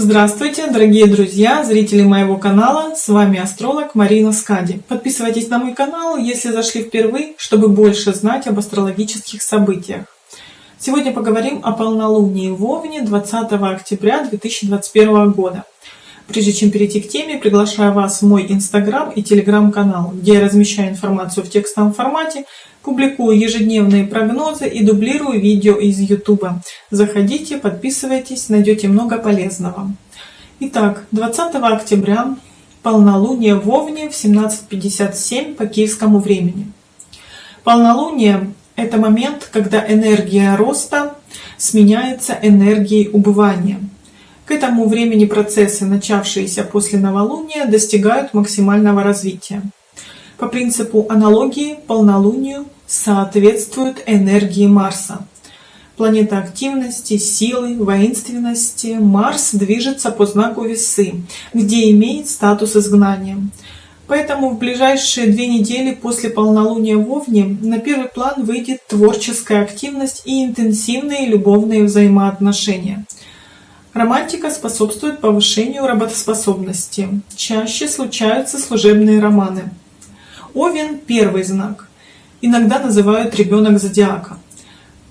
Здравствуйте, дорогие друзья, зрители моего канала, с вами астролог Марина Скади. Подписывайтесь на мой канал, если зашли впервые, чтобы больше знать об астрологических событиях. Сегодня поговорим о полнолунии в Овне 20 октября 2021 года. Прежде чем перейти к теме, приглашаю вас в мой инстаграм и телеграм-канал, где я размещаю информацию в текстовом формате, публикую ежедневные прогнозы и дублирую видео из ютуба. Заходите, подписывайтесь, найдете много полезного. Итак, 20 октября полнолуние в Овне в 17.57 по киевскому времени. Полнолуние – это момент, когда энергия роста сменяется энергией убывания – к этому времени процессы, начавшиеся после новолуния, достигают максимального развития. По принципу аналогии полнолунию соответствуют энергии Марса. Планета активности, силы, воинственности. Марс движется по знаку Весы, где имеет статус изгнания. Поэтому в ближайшие две недели после полнолуния в Овне на первый план выйдет творческая активность и интенсивные любовные взаимоотношения – Романтика способствует повышению работоспособности. Чаще случаются служебные романы. Овен – первый знак. Иногда называют ребенок зодиака.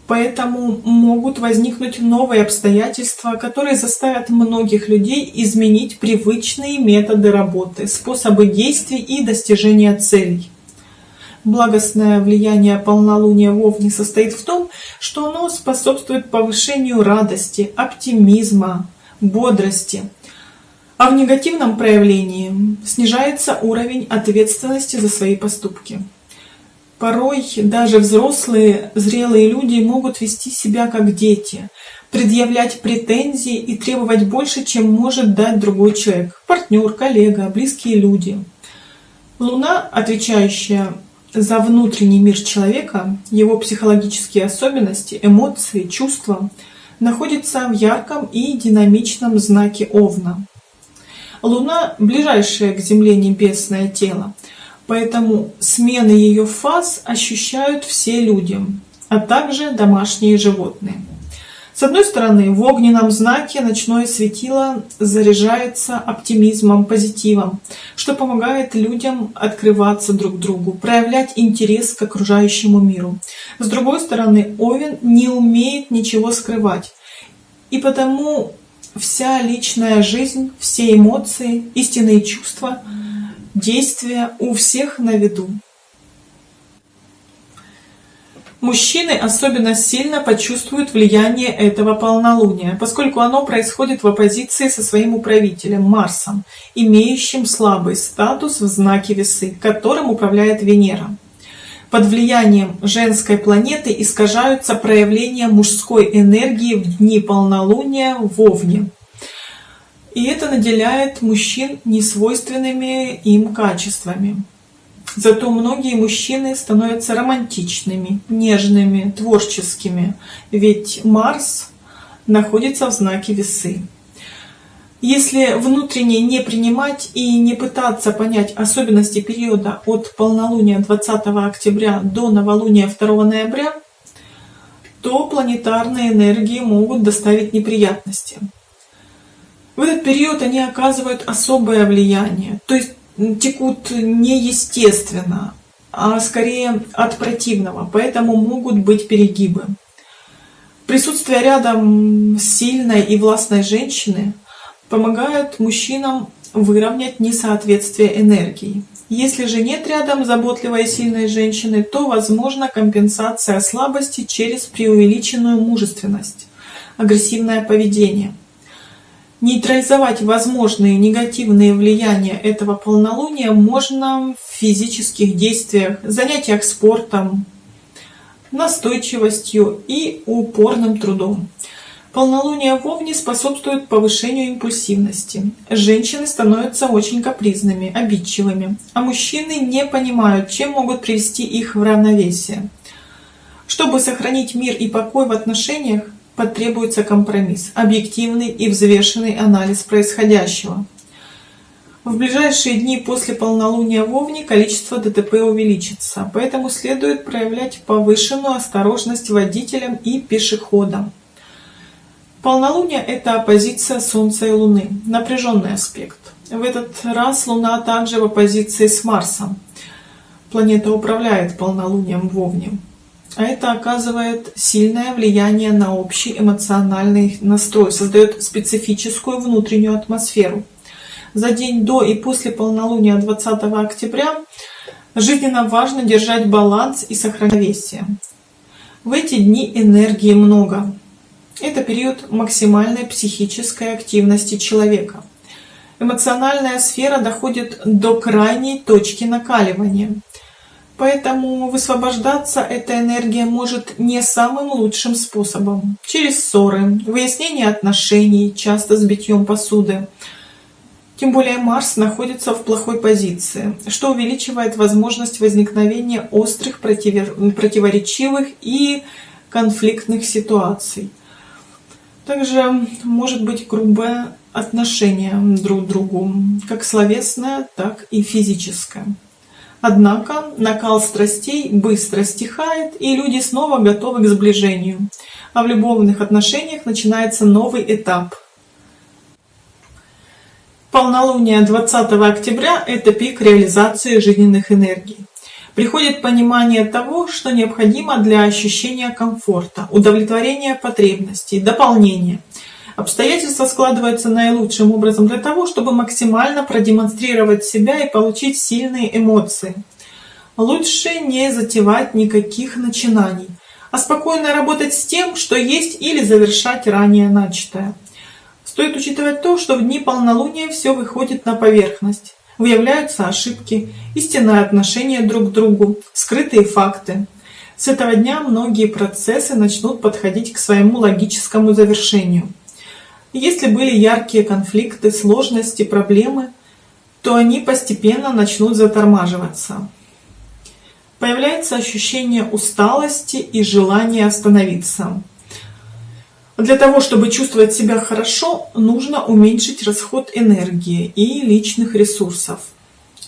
Поэтому могут возникнуть новые обстоятельства, которые заставят многих людей изменить привычные методы работы, способы действий и достижения целей. Благостное влияние полнолуния в Овне состоит в том, что оно способствует повышению радости, оптимизма, бодрости. А в негативном проявлении снижается уровень ответственности за свои поступки. Порой даже взрослые, зрелые люди могут вести себя как дети, предъявлять претензии и требовать больше, чем может дать другой человек, партнер, коллега, близкие люди. Луна, отвечающая за внутренний мир человека, его психологические особенности, эмоции, чувства находится в ярком и динамичном знаке Овна. Луна – ближайшее к Земле небесное тело, поэтому смены ее фаз ощущают все люди, а также домашние животные. С одной стороны, в огненном знаке ночное светило заряжается оптимизмом, позитивом, что помогает людям открываться друг другу, проявлять интерес к окружающему миру. С другой стороны, Овен не умеет ничего скрывать, и потому вся личная жизнь, все эмоции, истинные чувства, действия у всех на виду. Мужчины особенно сильно почувствуют влияние этого полнолуния, поскольку оно происходит в оппозиции со своим управителем Марсом, имеющим слабый статус в знаке весы, которым управляет Венера. Под влиянием женской планеты искажаются проявления мужской энергии в дни полнолуния в Овне. И это наделяет мужчин несвойственными им качествами. Зато многие мужчины становятся романтичными, нежными, творческими, ведь Марс находится в знаке весы. Если внутренне не принимать и не пытаться понять особенности периода от полнолуния 20 октября до новолуния 2 ноября, то планетарные энергии могут доставить неприятности. В этот период они оказывают особое влияние, то есть текут неестественно, а скорее от противного, поэтому могут быть перегибы. Присутствие рядом сильной и властной женщины помогает мужчинам выровнять несоответствие энергии. Если же нет рядом заботливой и сильной женщины, то возможна компенсация слабости через преувеличенную мужественность, агрессивное поведение – Нейтрализовать возможные негативные влияния этого полнолуния можно в физических действиях, занятиях спортом, настойчивостью и упорным трудом. Полнолуние в Овне способствует повышению импульсивности. Женщины становятся очень капризными, обидчивыми, а мужчины не понимают, чем могут привести их в равновесие. Чтобы сохранить мир и покой в отношениях, потребуется компромисс, объективный и взвешенный анализ происходящего. В ближайшие дни после полнолуния в Овне количество ДТП увеличится, поэтому следует проявлять повышенную осторожность водителям и пешеходам. Полнолуние – это оппозиция Солнца и Луны, напряженный аспект. В этот раз Луна также в оппозиции с Марсом. Планета управляет полнолунием в Овне. А это оказывает сильное влияние на общий эмоциональный настрой, создает специфическую внутреннюю атмосферу. За день до и после полнолуния 20 октября жизненно важно держать баланс и сохранение. В эти дни энергии много. Это период максимальной психической активности человека. Эмоциональная сфера доходит до крайней точки накаливания – Поэтому высвобождаться эта энергия может не самым лучшим способом. Через ссоры, выяснение отношений, часто с битьем посуды. Тем более Марс находится в плохой позиции, что увеличивает возможность возникновения острых, противоречивых и конфликтных ситуаций. Также может быть грубое отношение друг к другу, как словесное, так и физическое. Однако накал страстей быстро стихает, и люди снова готовы к сближению. А в любовных отношениях начинается новый этап. Полнолуние 20 октября – это пик реализации жизненных энергий. Приходит понимание того, что необходимо для ощущения комфорта, удовлетворения потребностей, дополнения – Обстоятельства складываются наилучшим образом для того, чтобы максимально продемонстрировать себя и получить сильные эмоции. Лучше не затевать никаких начинаний, а спокойно работать с тем, что есть, или завершать ранее начатое. Стоит учитывать то, что в дни полнолуния все выходит на поверхность. Выявляются ошибки, истинное отношение друг к другу, скрытые факты. С этого дня многие процессы начнут подходить к своему логическому завершению. Если были яркие конфликты, сложности, проблемы, то они постепенно начнут затормаживаться. Появляется ощущение усталости и желание остановиться. Для того, чтобы чувствовать себя хорошо, нужно уменьшить расход энергии и личных ресурсов.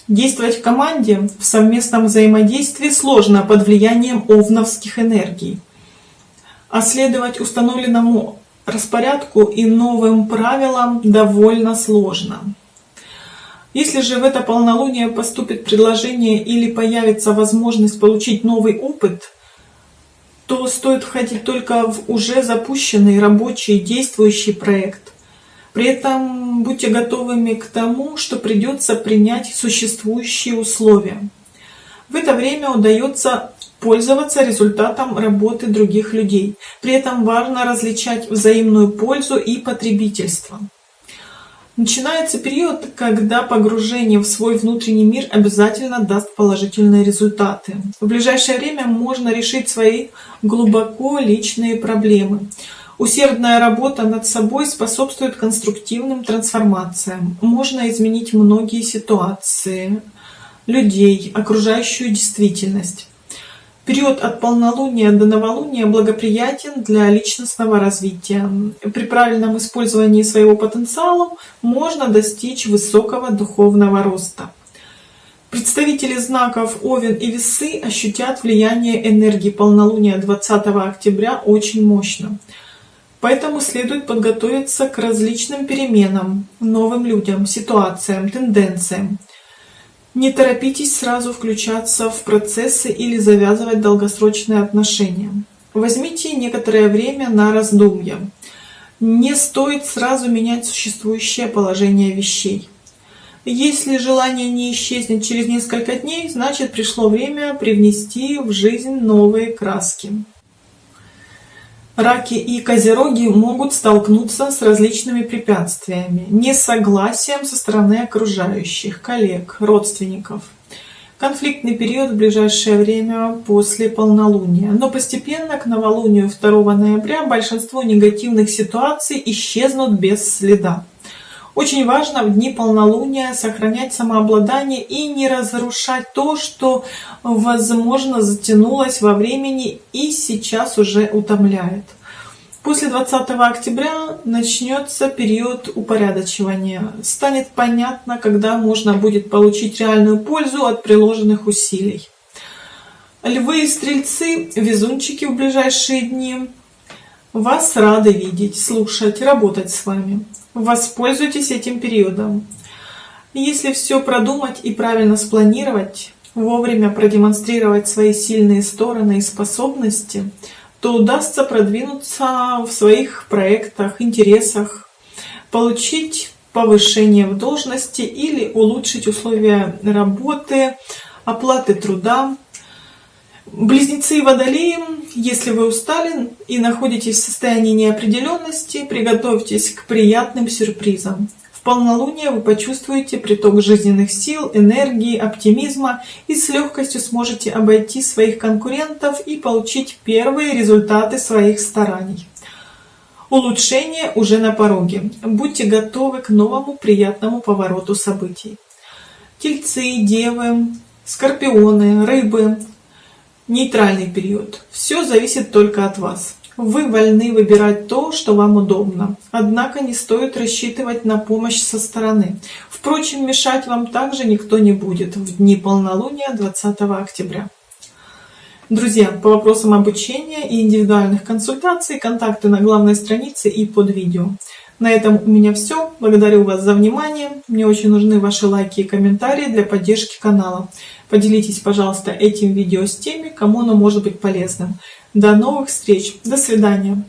Действовать в команде в совместном взаимодействии сложно под влиянием овновских энергий. А следовать установленному распорядку и новым правилам довольно сложно. Если же в это полнолуние поступит предложение или появится возможность получить новый опыт, то стоит входить только в уже запущенный рабочий действующий проект. При этом будьте готовыми к тому, что придется принять существующие условия. В это время удается пользоваться результатом работы других людей. При этом важно различать взаимную пользу и потребительство. Начинается период, когда погружение в свой внутренний мир обязательно даст положительные результаты. В ближайшее время можно решить свои глубоко личные проблемы. Усердная работа над собой способствует конструктивным трансформациям. Можно изменить многие ситуации, людей, окружающую действительность. Период от полнолуния до новолуния благоприятен для личностного развития. При правильном использовании своего потенциала можно достичь высокого духовного роста. Представители знаков Овен и Весы ощутят влияние энергии полнолуния 20 октября очень мощно. Поэтому следует подготовиться к различным переменам, новым людям, ситуациям, тенденциям. Не торопитесь сразу включаться в процессы или завязывать долгосрочные отношения. Возьмите некоторое время на раздумья. Не стоит сразу менять существующее положение вещей. Если желание не исчезнет через несколько дней, значит пришло время привнести в жизнь новые краски. Раки и козероги могут столкнуться с различными препятствиями, несогласием со стороны окружающих, коллег, родственников. Конфликтный период в ближайшее время после полнолуния, но постепенно к новолунию 2 ноября большинство негативных ситуаций исчезнут без следа. Очень важно в дни полнолуния сохранять самообладание и не разрушать то, что, возможно, затянулось во времени и сейчас уже утомляет. После 20 октября начнется период упорядочивания. Станет понятно, когда можно будет получить реальную пользу от приложенных усилий. Львы и стрельцы, везунчики в ближайшие дни. Вас рады видеть, слушать, работать с вами. Воспользуйтесь этим периодом. Если все продумать и правильно спланировать, вовремя продемонстрировать свои сильные стороны и способности, то удастся продвинуться в своих проектах, интересах, получить повышение в должности или улучшить условия работы, оплаты труда. Близнецы и водолеи, если вы устали и находитесь в состоянии неопределенности, приготовьтесь к приятным сюрпризам. В полнолуние вы почувствуете приток жизненных сил, энергии, оптимизма и с легкостью сможете обойти своих конкурентов и получить первые результаты своих стараний. Улучшение уже на пороге. Будьте готовы к новому приятному повороту событий. Тельцы, девы, скорпионы, рыбы. Нейтральный период. Все зависит только от вас. Вы вольны выбирать то, что вам удобно. Однако не стоит рассчитывать на помощь со стороны. Впрочем, мешать вам также никто не будет в дни полнолуния 20 октября. Друзья, по вопросам обучения и индивидуальных консультаций, контакты на главной странице и под видео. На этом у меня все. Благодарю вас за внимание. Мне очень нужны ваши лайки и комментарии для поддержки канала. Поделитесь, пожалуйста, этим видео с теми, кому оно может быть полезным. До новых встреч. До свидания.